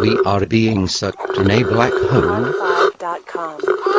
We are being sucked in a black hole.